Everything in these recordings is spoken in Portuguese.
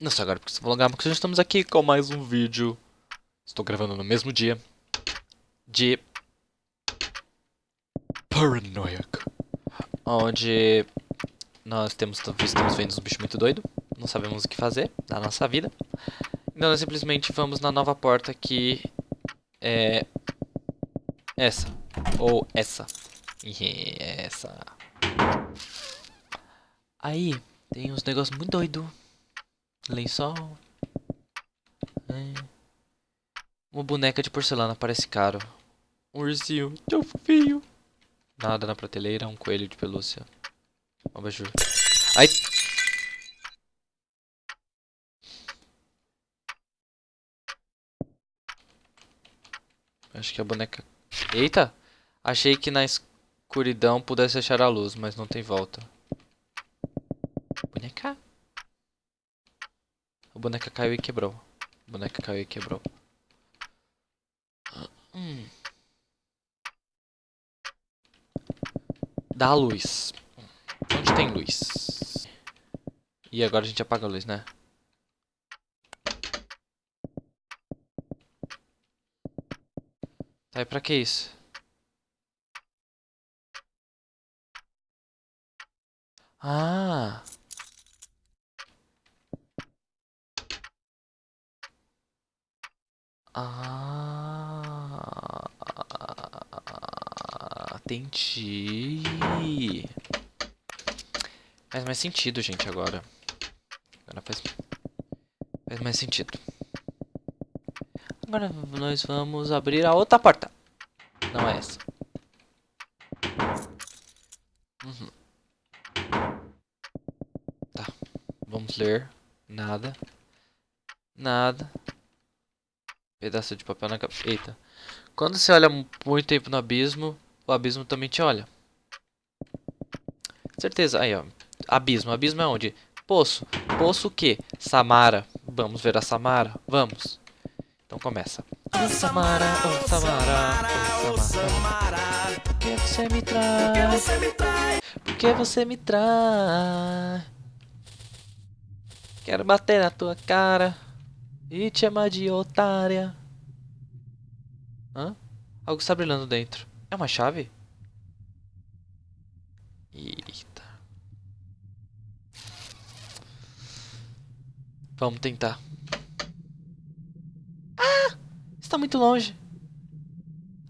Não sei agora porque se prolongar, porque já estamos aqui com mais um vídeo. Estou gravando no mesmo dia de Paranoiac, onde nós temos estamos vendo um bicho muito doido, não sabemos o que fazer na nossa vida. Então nós simplesmente vamos na nova porta que é essa ou essa. Essa. Aí tem uns negócios muito doidos lençol. É. Uma boneca de porcelana parece caro. Um ursinho tão fofinho. Nada na prateleira, um coelho de pelúcia. Um abajur. Ai! Acho que a boneca... Eita! Achei que na escuridão pudesse achar a luz, mas não tem volta. Boneca? A boneca caiu e quebrou. A boneca caiu e quebrou. Hum. Dá a luz. Onde tem luz? E agora a gente apaga a luz, né? Tá, e pra que isso? Ah... Ah, entendi. Faz mais sentido, gente, agora. Agora faz, faz mais sentido. Agora nós vamos abrir a outra porta. Não é essa. Uhum. Tá. Vamos ler. Nada. Nada. Pedaço de papel na cabeça. Eita. Quando você olha muito tempo no abismo, o abismo também te olha. Certeza. Aí, ó. Abismo. Abismo é onde? Poço. Poço o quê? Samara. Vamos ver a Samara? Vamos. Então começa. Oh, Samara, oh, Samara, oh, Samara. Por que você me trai? Por que você me trai? Quero bater na tua cara. E te chamar de otária. Hã? Algo está brilhando dentro. É uma chave? Eita. Vamos tentar. Ah! Está muito longe.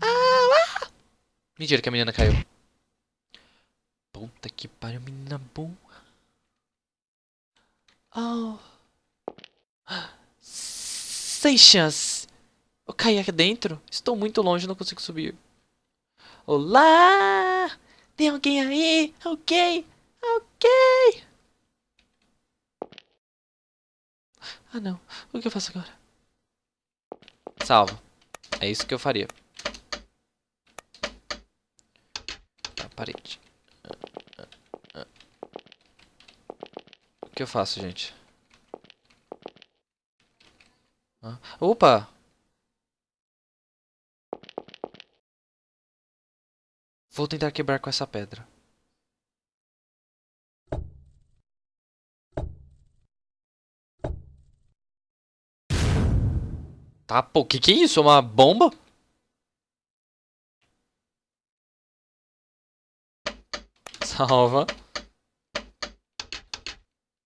Ah! ah! Mentira que a menina caiu. Puta que pariu, menina burra. Oh. Sem chance. Eu caí aqui dentro. Estou muito longe, não consigo subir. Olá! Tem alguém aí? Ok, ok. Ah, não. O que eu faço agora? Salva. É isso que eu faria. A parede. O que eu faço, gente? Opa! Vou tentar quebrar com essa pedra. Tá, pô, que que é isso? Uma bomba? Salva.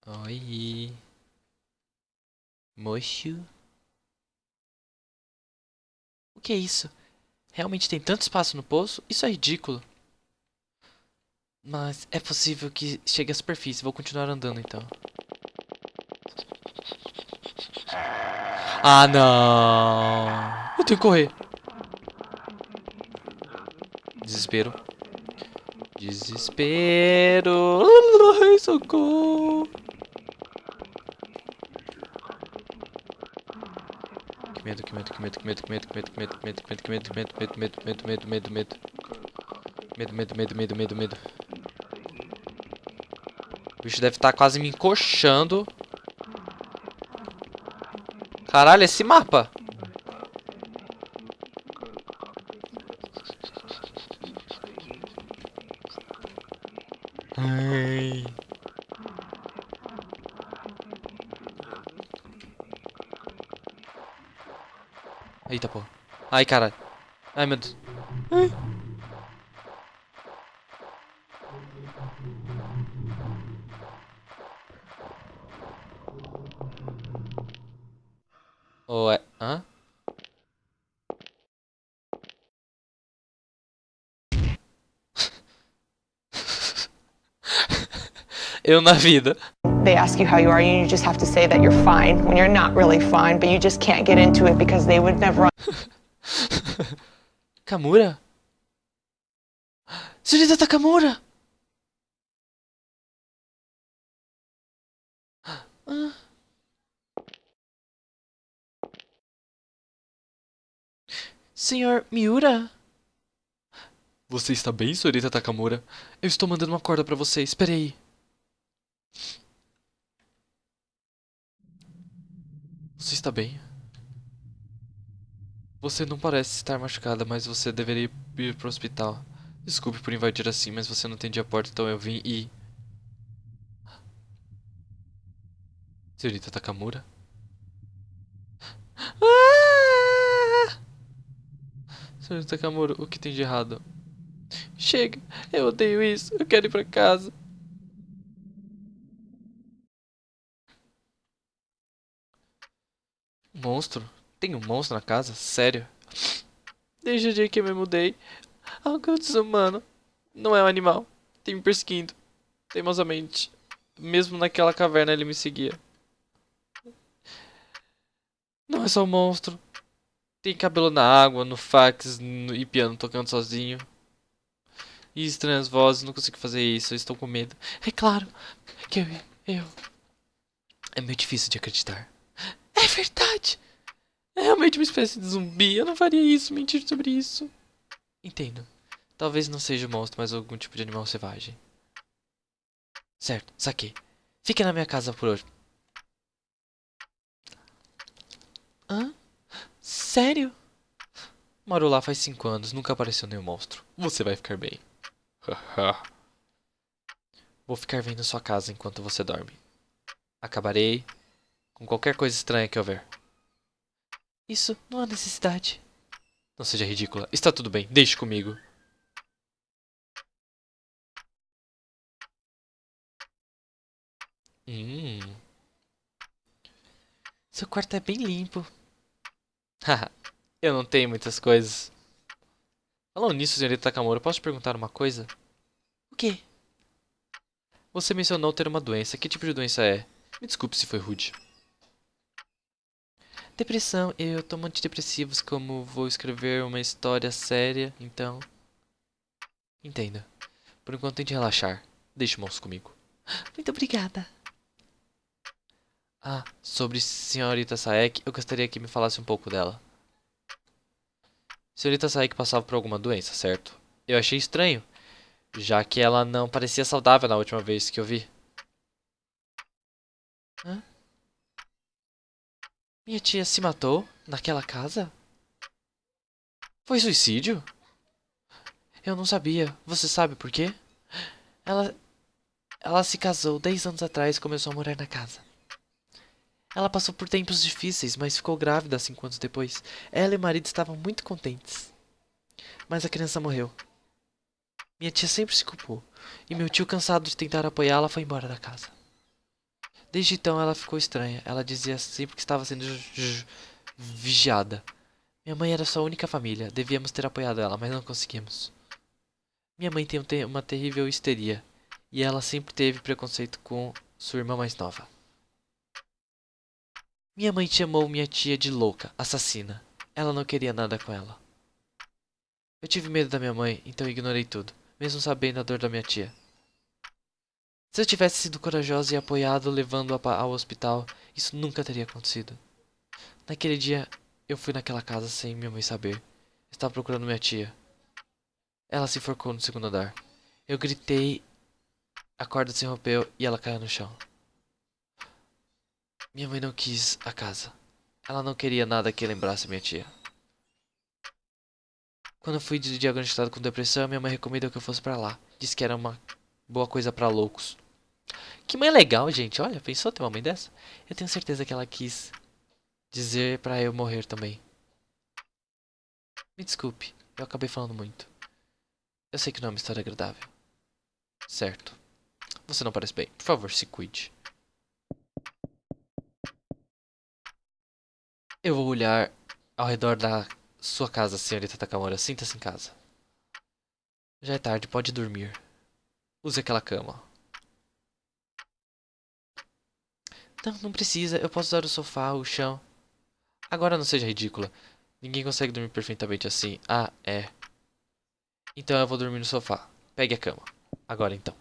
Oi. Mocho. Que é isso? Realmente tem tanto espaço no poço? Isso é ridículo. Mas é possível que chegue à superfície. Vou continuar andando então. Ah, não. Eu tenho que correr. Desespero. Desespero. Socorro. Medo, que medo, que medo, que medo, que medo, que medo, que medo, que medo, que medo, que medo, que medo, medo, medo, medo, medo, medo, medo. Medo, medo, medo, medo, medo, medo. O bicho deve estar quase me encoxando. Caralho, esse mapa. Ai. Eita, pô. Ai, caralho. Ai, meu Deus. Ai. Ué, hã? Eu na vida. They ask you how you are, and you just have to say that you're fine when you're not really fine, but you just can't get into it because they would never Kamura? Senhorita Takamura! Ah. Senhor Miura? Você está bem, senhorita Takamura? Eu estou mandando uma corda para você, espere aí. Você está bem? Você não parece estar machucada, mas você deveria ir para o hospital. Desculpe por invadir assim, mas você não atendia a porta, então eu vim e... Senhorita Takamura? Ah! Senhorita Takamura, o que tem de errado? Chega, eu odeio isso, eu quero ir pra casa. Monstro? Tem um monstro na casa? Sério? Desde o dia que eu me mudei, algo desumano. Não é um animal. Tem me perseguindo. Teimosamente. Mesmo naquela caverna ele me seguia. Não é só um monstro. Tem cabelo na água, no fax no, e piano tocando sozinho. E estranhas vozes, não consigo fazer isso, estou com medo. É claro que eu, eu... É meio difícil de acreditar. É verdade! É realmente uma espécie de zumbi. Eu não faria isso, mentir sobre isso. Entendo. Talvez não seja um monstro, mas algum tipo de animal selvagem. Certo, saquei. Fique na minha casa por hoje. Hã? Sério? Moro lá faz cinco anos, nunca apareceu nenhum monstro. Você vai ficar bem. Vou ficar vendo sua casa enquanto você dorme. Acabarei com qualquer coisa estranha que houver. Isso não há necessidade. Não seja ridícula. Está tudo bem, deixe comigo. Hum. Seu quarto é bem limpo. Haha, eu não tenho muitas coisas. Falando nisso, senhorita Takamura, posso te perguntar uma coisa? O quê? Você mencionou ter uma doença. Que tipo de doença é? Me desculpe se foi rude. Depressão. Eu tomo antidepressivos como vou escrever uma história séria, então... Entenda. Por enquanto tente relaxar. Deixe o moço comigo. Muito obrigada. Ah, sobre senhorita Saek, eu gostaria que me falasse um pouco dela. Senhorita Saek passava por alguma doença, certo? Eu achei estranho, já que ela não parecia saudável na última vez que eu vi. Hã? Minha tia se matou naquela casa? Foi suicídio? Eu não sabia. Você sabe por quê? Ela ela se casou 10 anos atrás e começou a morar na casa. Ela passou por tempos difíceis, mas ficou grávida cinco anos depois. Ela e o marido estavam muito contentes. Mas a criança morreu. Minha tia sempre se culpou, e meu tio, cansado de tentar apoiá-la, foi embora da casa. Desde então ela ficou estranha. Ela dizia sempre que estava sendo vigiada. Minha mãe era sua única família. Devíamos ter apoiado ela, mas não conseguimos. Minha mãe tem uma terrível histeria. E ela sempre teve preconceito com sua irmã mais nova. Minha mãe chamou minha tia de louca, assassina. Ela não queria nada com ela. Eu tive medo da minha mãe, então ignorei tudo, mesmo sabendo a dor da minha tia. Se eu tivesse sido corajosa e apoiado levando-a ao hospital, isso nunca teria acontecido. Naquele dia, eu fui naquela casa sem minha mãe saber. Estava procurando minha tia. Ela se enforcou no segundo andar. Eu gritei, a corda se rompeu e ela caiu no chão. Minha mãe não quis a casa. Ela não queria nada que lembrasse minha tia. Quando eu fui diagnosticado com depressão, minha mãe recomendou que eu fosse para lá. Disse que era uma boa coisa para loucos. Que mãe legal, gente. Olha, pensou ter uma mãe dessa? Eu tenho certeza que ela quis dizer para eu morrer também. Me desculpe, eu acabei falando muito. Eu sei que não é uma história agradável. Certo. Você não parece bem. Por favor, se cuide. Eu vou olhar ao redor da sua casa, senhorita Takamura. Sinta-se em casa. Já é tarde, pode dormir. Use aquela cama. Não, não precisa. Eu posso usar o sofá, o chão. Agora não seja ridícula. Ninguém consegue dormir perfeitamente assim. Ah, é. Então eu vou dormir no sofá. Pegue a cama. Agora então.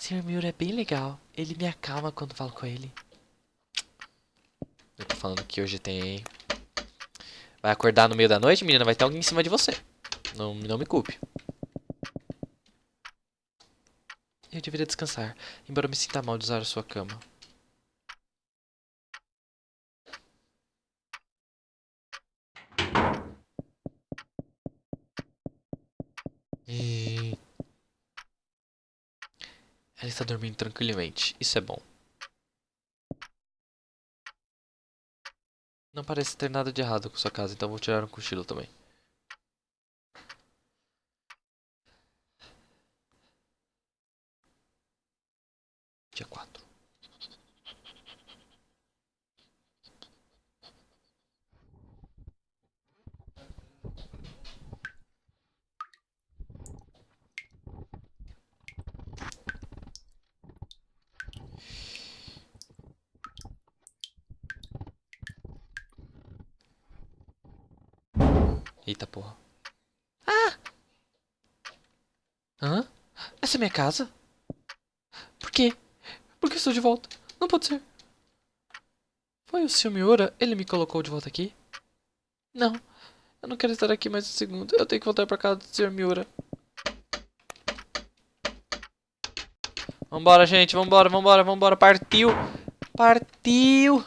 Sr. Miura é bem legal. Ele me acalma quando falo com ele. Eu tô falando que hoje tem... Vai acordar no meio da noite, menina? Vai ter alguém em cima de você. Não, não me culpe. Eu deveria descansar, embora eu me sinta mal de usar a sua cama. E... Ela está dormindo tranquilamente. Isso é bom. Não parece ter nada de errado com sua casa, então vou tirar um cochilo também. Dia 4. Eita porra. Ah! Hã? Essa é minha casa? Por quê? Estou de volta? Não pode ser. Foi o Sr. Miura? Ele me colocou de volta aqui? Não. Eu não quero estar aqui mais um segundo. Eu tenho que voltar para casa do Sr. Miura. Vambora, gente. Vambora, vambora, vambora. Partiu. Partiu.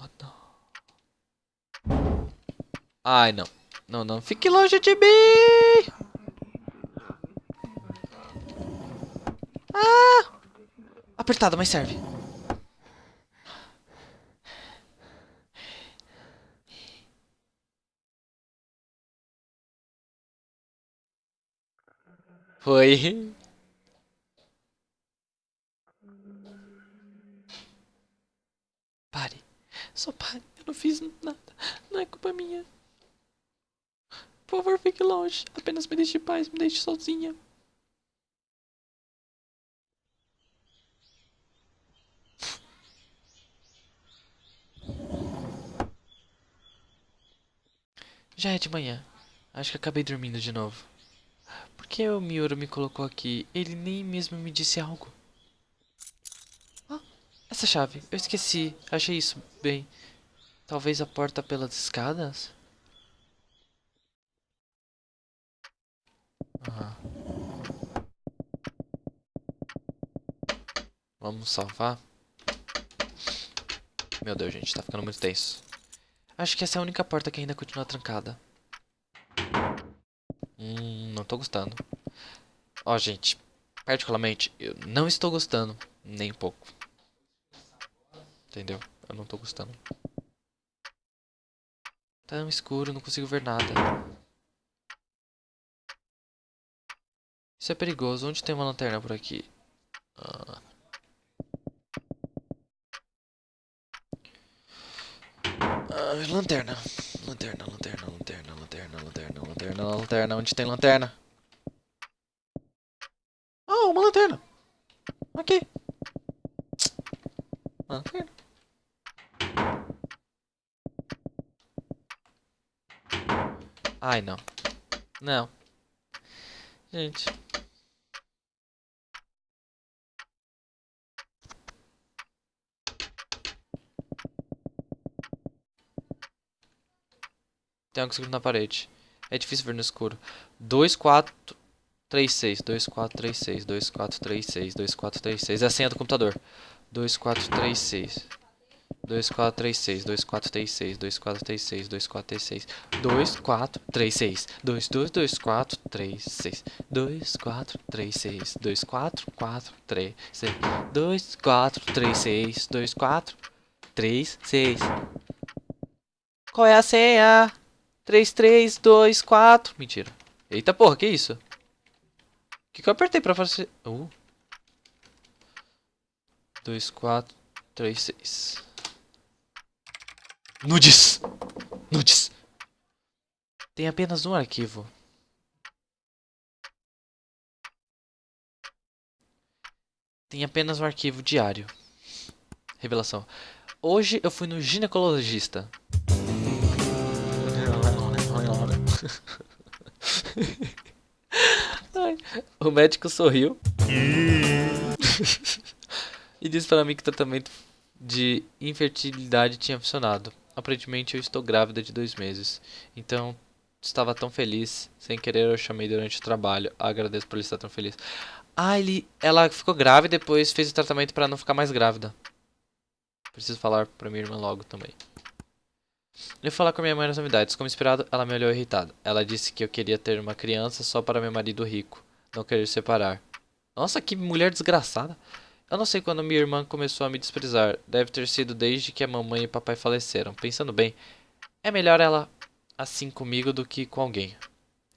Oh, não. Ai, não. Não, não. Fique longe de mim. Apertado, mas serve. Foi. Pare. Só pare. Eu não fiz nada. Não é culpa minha. Por favor, fique longe. Apenas me deixe em paz. Me deixe sozinha. Já é de manhã. Acho que acabei dormindo de novo. Por que o Miura me colocou aqui? Ele nem mesmo me disse algo. Essa chave. Eu esqueci. Achei isso bem. Talvez a porta pelas escadas? Ah. Vamos salvar? Meu Deus, gente, tá ficando muito tenso. Acho que essa é a única porta que ainda continua trancada. Hum, não tô gostando. Ó, gente, particularmente, eu não estou gostando, nem um pouco. Entendeu? Eu não tô gostando. Tá escuro, não consigo ver nada. Isso é perigoso. Onde tem uma lanterna por aqui? Ah. Ah, lanterna. Lanterna, lanterna, lanterna, lanterna, lanterna, lanterna, lanterna. Onde tem lanterna? Oh, uma lanterna. Aqui. Lanterna. Ai, não. Não. Gente. Tem algo escrito na parede. É difícil ver no escuro. 2, 4, 3, 6. 2, 4, 3, 6. 2, 4, 3, 6. 2, 4, 3, 6. É a senha do computador. 2, 4, 3, 6. 2, 4, 3, 6. 2, 4, 3, 6. 2, 4, 3, 6. 2, 4, 3, 6. 2, 4, 3, 6. 2, 2, 2, 4, 3, 6. 2, 4, 3, 6. 2, 4, 4, 3, 6. 2, 4, 3, 6. 2, 4. 3, 6. Qual é a senha? 3, 3, 2, 4. Mentira. Eita porra, que isso? O que, que eu apertei pra fazer? Uh. 2, 4, 3, 6. Nudes! Nudes! Tem apenas um arquivo. Tem apenas um arquivo diário. Revelação. Hoje eu fui no ginecologista. O médico sorriu e disse para mim que o tratamento de infertilidade tinha funcionado. Aparentemente eu estou grávida de dois meses. Então estava tão feliz. Sem querer eu chamei durante o trabalho. Agradeço por ele estar tão feliz. Ah, ele, ela ficou grávida e depois fez o tratamento para não ficar mais grávida. Preciso falar pra minha irmã logo também. Eu falar com minha mãe nas novidades. Como esperado, ela me olhou irritada. Ela disse que eu queria ter uma criança só para meu marido rico. Não querer separar. Nossa, que mulher desgraçada. Eu não sei quando minha irmã começou a me desprezar. Deve ter sido desde que a mamãe e papai faleceram. Pensando bem, é melhor ela assim comigo do que com alguém.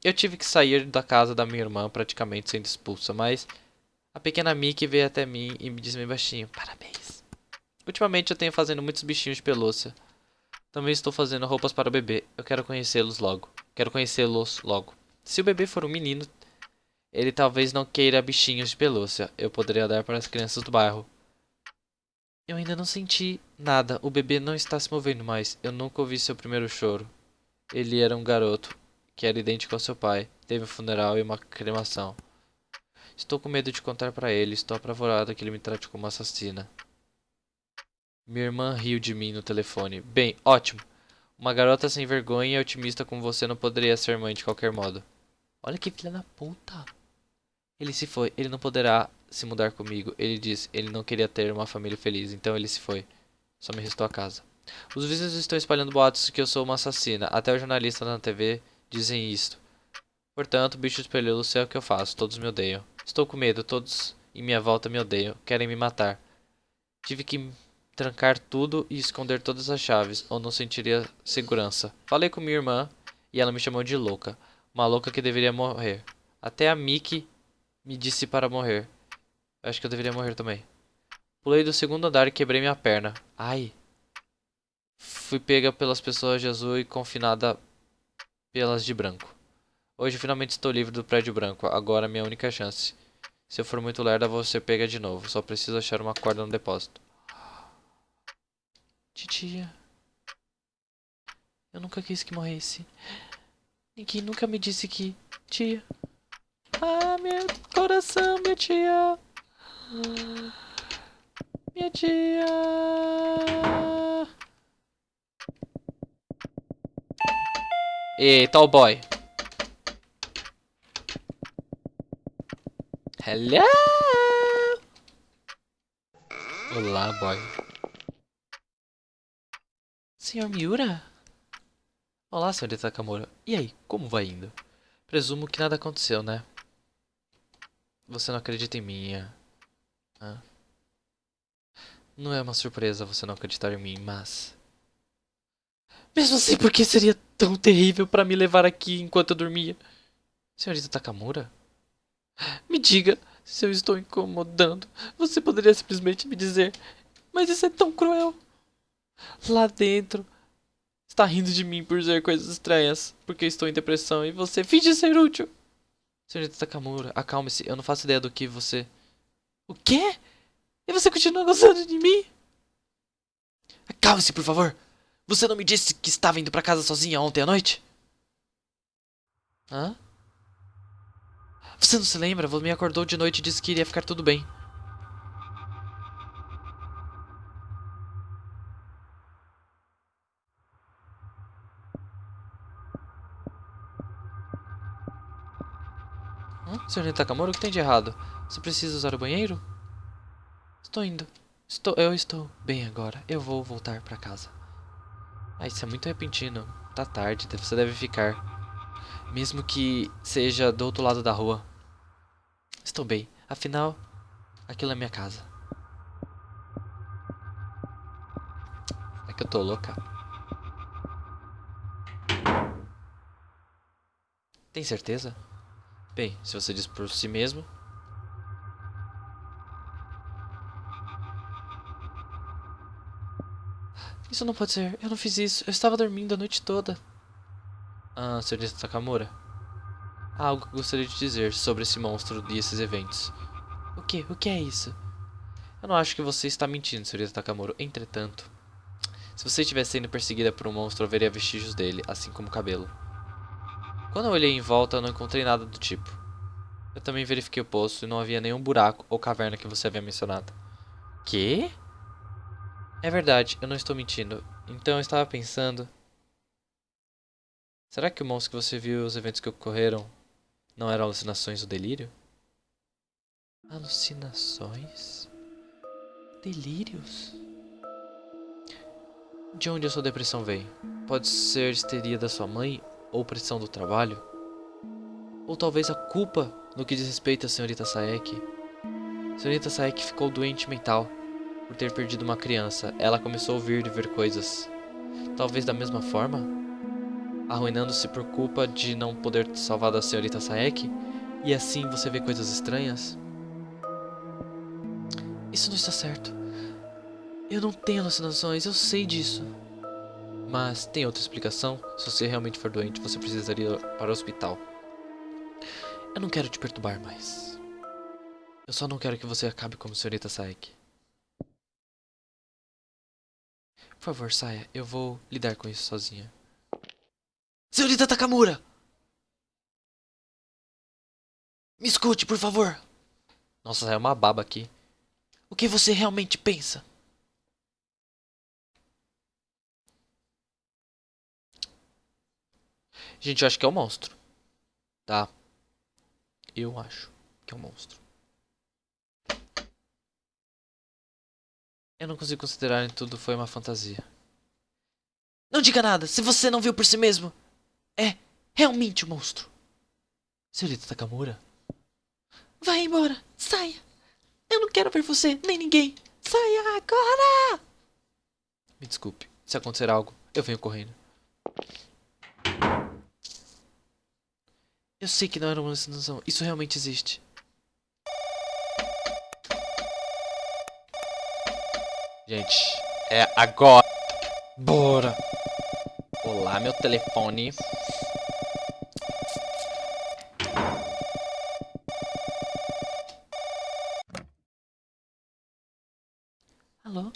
Eu tive que sair da casa da minha irmã praticamente sendo expulsa, mas a pequena Mickey veio até mim e me disse bem baixinho: Parabéns. Ultimamente eu tenho fazendo muitos bichinhos de pelúcia. Também estou fazendo roupas para o bebê. Eu quero conhecê-los logo. Quero conhecê-los logo. Se o bebê for um menino, ele talvez não queira bichinhos de pelúcia. Eu poderia dar para as crianças do bairro. Eu ainda não senti nada. O bebê não está se movendo mais. Eu nunca ouvi seu primeiro choro. Ele era um garoto, que era idêntico ao seu pai. Teve um funeral e uma cremação. Estou com medo de contar para ele. Estou apavorada que ele me trate como assassina. Minha irmã riu de mim no telefone. Bem, ótimo. Uma garota sem vergonha e otimista como você não poderia ser mãe de qualquer modo. Olha que filha da puta. Ele se foi. Ele não poderá se mudar comigo. Ele disse. Ele não queria ter uma família feliz. Então ele se foi. Só me restou a casa. Os vizinhos estão espalhando boatos que eu sou uma assassina. Até os jornalistas na TV dizem isto. Portanto, bicho espelhou é o que eu faço. Todos me odeiam. Estou com medo. Todos em minha volta me odeiam. Querem me matar. Tive que trancar tudo e esconder todas as chaves, ou não sentiria segurança. Falei com minha irmã e ela me chamou de louca. Uma louca que deveria morrer. Até a Mickey me disse para morrer. Acho que eu deveria morrer também. Pulei do segundo andar e quebrei minha perna. Ai. Fui pega pelas pessoas de azul e confinada pelas de branco. Hoje finalmente estou livre do prédio branco. Agora é minha única chance. Se eu for muito lerda, vou ser pega de novo. Só preciso achar uma corda no depósito. Titia. Eu nunca quis que morresse. Ninguém nunca me disse que... Tia. Ah, meu coração, minha tia. Minha tia. Eita, o boy. Hello. Olá, boy. Senhor Miura? Olá, senhorita Takamura. E aí, como vai indo? Presumo que nada aconteceu, né? Você não acredita em mim, é? Hã? Não é uma surpresa você não acreditar em mim, mas... Mesmo assim, por que seria tão terrível para me levar aqui enquanto eu dormia? Senhorita Takamura? Me diga se eu estou incomodando. Você poderia simplesmente me dizer... Mas isso é tão cruel. Lá dentro... Está rindo de mim por dizer coisas estranhas, porque estou em depressão e você finge ser útil. Senhorita Takamura, acalme-se. Eu não faço ideia do que você... O quê? E você continua gostando de mim? Acalme-se, por favor. Você não me disse que estava indo para casa sozinha ontem à noite? Hã? Você não se lembra? Você me acordou de noite e disse que iria ficar tudo bem. Senhor Takamura, o que tem de errado? Você precisa usar o banheiro? Estou indo. Estou, eu estou bem agora. Eu vou voltar para casa. Ah, isso é muito repentino. Tá tarde, você deve ficar. Mesmo que seja do outro lado da rua. Estou bem. Afinal, aquilo é minha casa. que eu tô louca? Tem certeza? Bem, se você diz por si mesmo. Isso não pode ser. Eu não fiz isso. Eu estava dormindo a noite toda. Ah, senhorita Takamura. Há algo que gostaria de dizer sobre esse monstro e esses eventos. O que? O que é isso? Eu não acho que você está mentindo, senhorita Takamura. Entretanto, se você estivesse sendo perseguida por um monstro, eu veria vestígios dele, assim como o cabelo. Quando eu olhei em volta, eu não encontrei nada do tipo. Eu também verifiquei o poço e não havia nenhum buraco ou caverna que você havia mencionado. Que? É verdade, eu não estou mentindo. Então eu estava pensando... Será que o monstro que você viu e os eventos que ocorreram não eram alucinações ou delírio? Alucinações? Delírios? De onde a sua depressão vem? Pode ser histeria da sua mãe ou pressão do trabalho? Ou talvez a culpa no que diz respeito à senhorita Saek? Senhorita Saek ficou doente mental por ter perdido uma criança. Ela começou a ouvir e ver coisas. Talvez da mesma forma? arruinando-se por culpa de não poder salvar da senhorita Saek, e assim você vê coisas estranhas? Isso não está certo. Eu não tenho alucinações, eu sei disso. Mas tem outra explicação? Se você realmente for doente, você precisaria ir para o hospital. Eu não quero te perturbar mais. Eu só não quero que você acabe como senhorita Saek. Por favor, saia. Eu vou lidar com isso sozinha. Senhorita Takamura! Me escute, por favor. Nossa, é uma baba aqui. O que você realmente pensa? Gente, eu acho que é um monstro. Tá? Eu acho que é um monstro. Eu não consigo considerar que tudo foi uma fantasia. Não diga nada, se você não viu por si mesmo é realmente um monstro. Senhorita Takamura? Vai embora, saia. Eu não quero ver você, nem ninguém. Saia agora! Me desculpe, se acontecer algo, eu venho correndo. Eu sei que não era uma alucinação, isso realmente existe. Gente, é agora. Bora! Olá, meu telefone. Alô?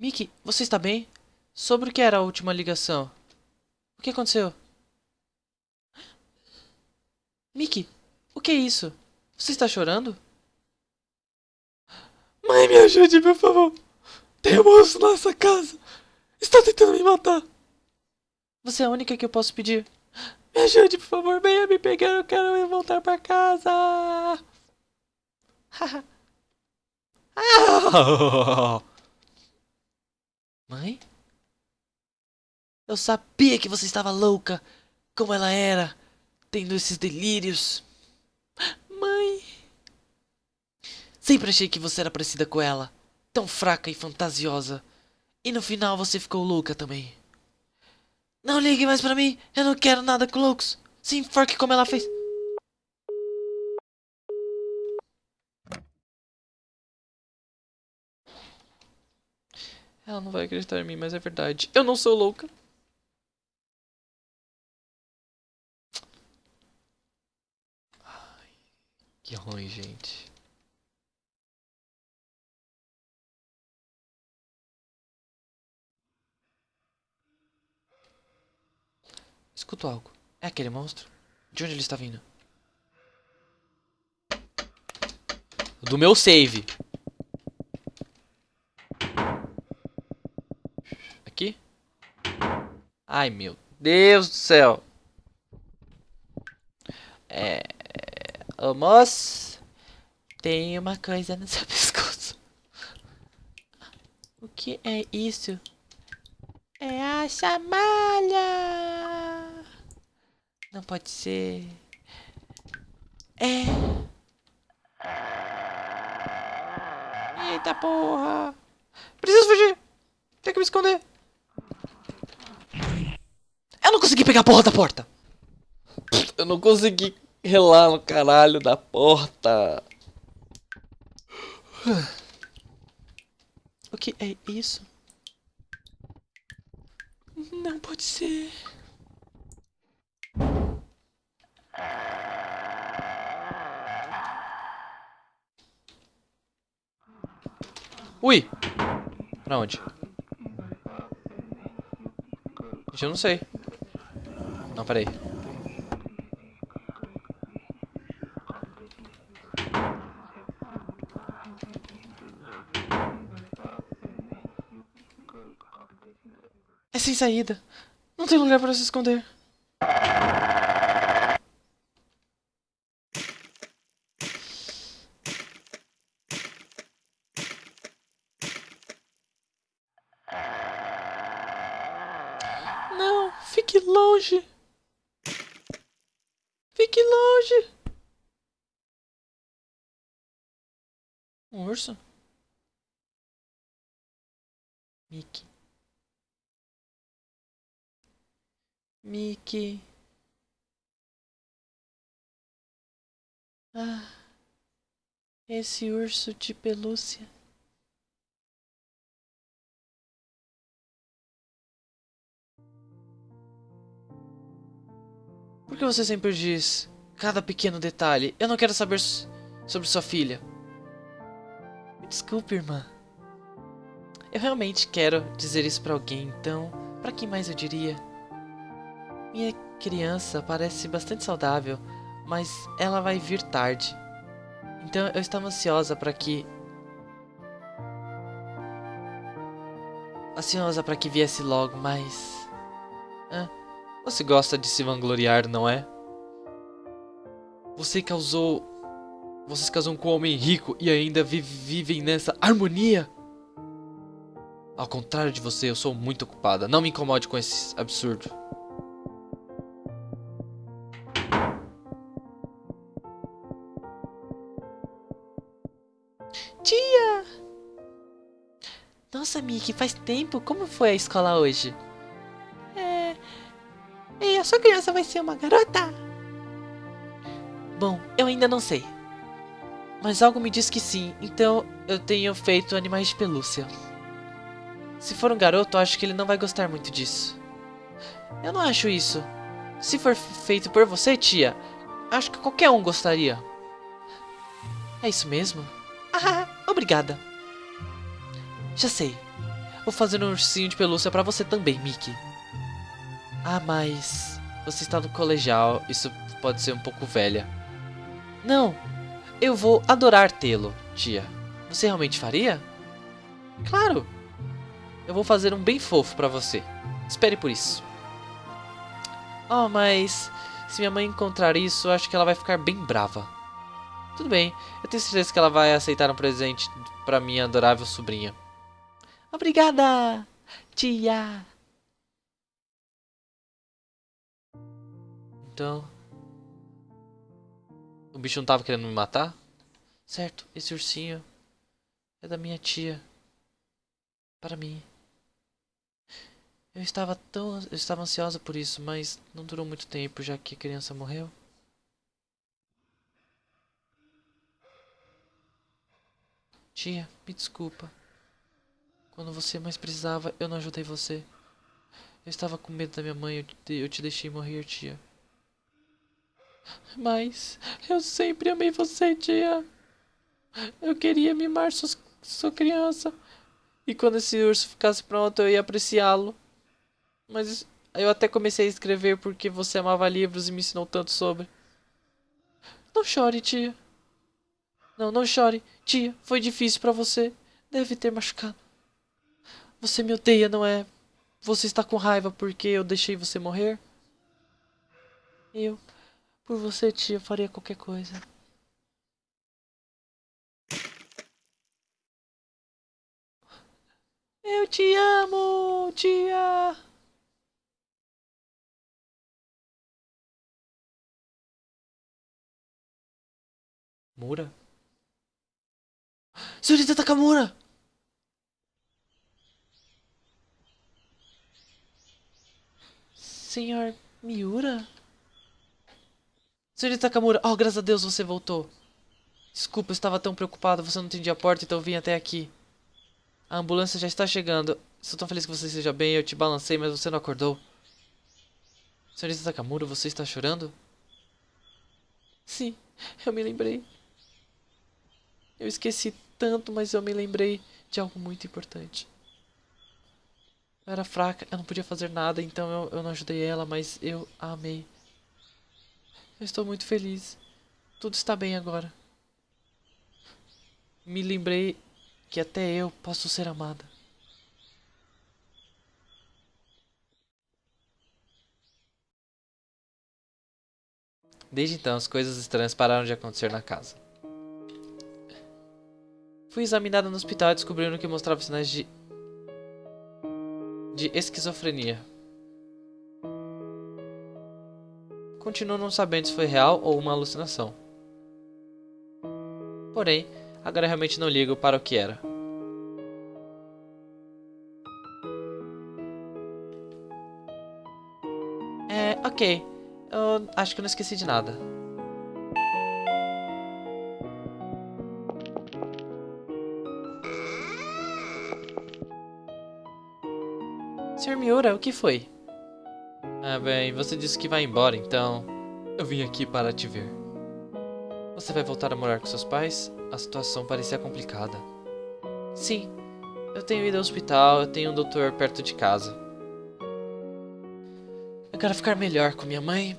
Mickey, você está bem? Sobre o que era a última ligação? O que aconteceu? Mickey, o que é isso? Você está chorando? Mãe, me ajude, por favor. Tem um monstro nessa casa. Está tentando me matar. Você é a única que eu posso pedir. Me ajude, por favor. Venha me pegar. Eu quero voltar para casa. Mãe? Eu sabia que você estava louca. Como ela era. Tendo esses delírios. Mãe. Sempre achei que você era parecida com ela. Tão fraca e fantasiosa. E no final você ficou louca também. Não ligue mais pra mim. Eu não quero nada com loucos. Se enforque como ela fez. Ela não vai acreditar em mim, mas é verdade. Eu não sou louca. Que ruim, gente. Escuto algo. É aquele monstro? De onde ele está vindo? Do meu save. Aqui? Ai, meu Deus do céu. É... Ô, moço. Tem uma coisa no seu pescoço. O que é isso? É a chamalha. Não pode ser. É. Eita porra! Preciso fugir! Tem que me esconder. Eu não consegui pegar a porra da porta. Eu não consegui relar no caralho da porta. O que é isso? Não pode ser. Ui! Pra onde? Gente, eu não sei. Não, peraí. Sem saída. Não tem lugar para se esconder. Não, fique longe. Fique longe. Um urso? Mickey. Mickey. Ah, esse urso de pelúcia. Por que você sempre diz cada pequeno detalhe? Eu não quero saber sobre sua filha. Me desculpe, irmã. Eu realmente quero dizer isso para alguém, então, para quem mais eu diria? Minha criança parece bastante saudável, mas ela vai vir tarde. Então eu estava ansiosa para que ansiosa para que viesse logo, mas ah, você gosta de se vangloriar, não é? Você causou você se casou com um homem rico e ainda vive, vivem nessa harmonia? Ao contrário de você, eu sou muito ocupada. Não me incomode com esse absurdo. Nossa, Mickey, faz tempo. Como foi a escola hoje? É... E a sua criança vai ser uma garota? Bom, eu ainda não sei. Mas algo me diz que sim, então eu tenho feito animais de pelúcia. Se for um garoto, acho que ele não vai gostar muito disso. Eu não acho isso. Se for feito por você, tia, acho que qualquer um gostaria. É isso mesmo? Ah, obrigada. Já sei. Vou fazer um ursinho de pelúcia pra você também, Mickey. Ah, mas... Você está no colegial, isso pode ser um pouco velha. Não, eu vou adorar tê-lo, tia. Você realmente faria? Claro. Eu vou fazer um bem fofo pra você. Espere por isso. Oh, mas... Se minha mãe encontrar isso, acho que ela vai ficar bem brava. Tudo bem, eu tenho certeza que ela vai aceitar um presente pra minha adorável sobrinha. Obrigada, tia. Então... O bicho não tava querendo me matar? Certo, esse ursinho é da minha tia. Para mim. Eu estava tão... Eu estava ansiosa por isso, mas não durou muito tempo, já que a criança morreu. Tia, me desculpa. Quando você mais precisava, eu não ajudei você. Eu estava com medo da minha mãe, eu te, eu te deixei morrer, tia. Mas eu sempre amei você, tia. Eu queria mimar sua, sua criança. E quando esse urso ficasse pronto, eu ia apreciá-lo. Mas eu até comecei a escrever porque você amava livros e me ensinou tanto sobre. Não chore, tia. Não, não chore. Tia, foi difícil para você. Deve ter machucado. Você me odeia, não é? Você está com raiva porque eu deixei você morrer? Eu, por você, tia, faria qualquer coisa. Eu te amo, tia. Mura? Senhorita Takamura! Senhor Miura? Senhorita Takamura, oh, graças a Deus você voltou. Desculpa, eu estava tão preocupado, você não atendia a porta, então eu vim até aqui. A ambulância já está chegando. Estou tão feliz que você esteja bem, eu te balancei, mas você não acordou. Senhorita Takamura, você está chorando? Sim, eu me lembrei. Eu esqueci tanto, mas eu me lembrei de algo muito importante. Eu era fraca, eu não podia fazer nada, então eu, eu não ajudei ela, mas eu a amei. Eu estou muito feliz. Tudo está bem agora. Me lembrei que até eu posso ser amada. Desde então, as coisas estranhas pararam de acontecer na casa. Fui examinada no hospital e descobriram que mostrava sinais de... de esquizofrenia. Continuo não sabendo se foi real ou uma alucinação. Porém, agora realmente não ligo para o que era. É, ok. Eu acho que não esqueci de nada. Sr. Miura, o que foi? Ah, bem, você disse que vai embora, então... Eu vim aqui para te ver. Você vai voltar a morar com seus pais? A situação parecia complicada. Sim, eu tenho ido ao hospital, eu tenho um doutor perto de casa. Eu quero ficar melhor com minha mãe.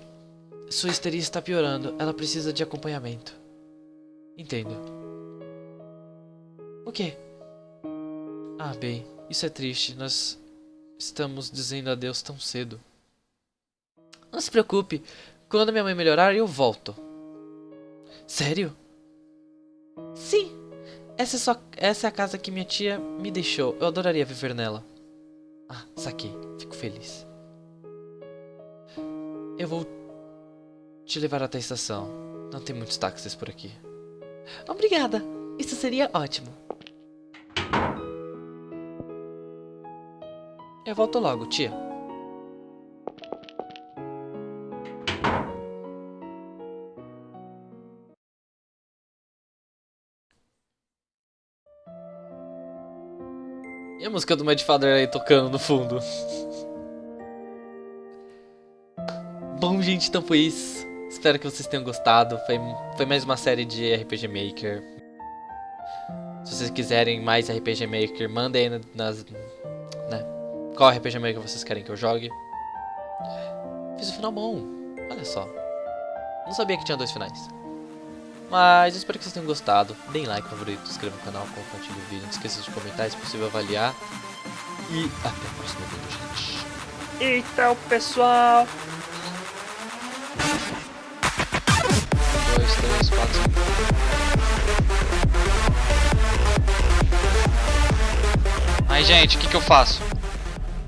Sua histeria está piorando, ela precisa de acompanhamento. Entendo. O quê? Ah, bem, isso é triste, nós estamos dizendo adeus tão cedo. Não se preocupe, quando minha mãe melhorar eu volto. Sério? Sim, essa é, só, essa é a casa que minha tia me deixou, eu adoraria viver nela. Ah, saquei, fico feliz. Eu vou te levar até a estação, não tem muitos táxis por aqui. Obrigada, isso seria ótimo. Eu volto logo, tia. E a música do Mad Father aí tocando no fundo? Bom, gente, então foi isso. Espero que vocês tenham gostado. Foi, foi mais uma série de RPG Maker. Se vocês quiserem mais RPG Maker, mandem aí nas? Qual RPG Maker vocês querem que eu jogue. Fiz o um final bom. Olha só. Não sabia que tinha dois finais. Mas espero que vocês tenham gostado. Deem like, favorito, se inscreva no canal, compartilhe o vídeo. Não esqueça de comentar, se possível avaliar. E até o próximo vídeo, gente. Então, pessoal. Um, dois, três, quatro, cinco. Aí, gente, o que, que eu faço?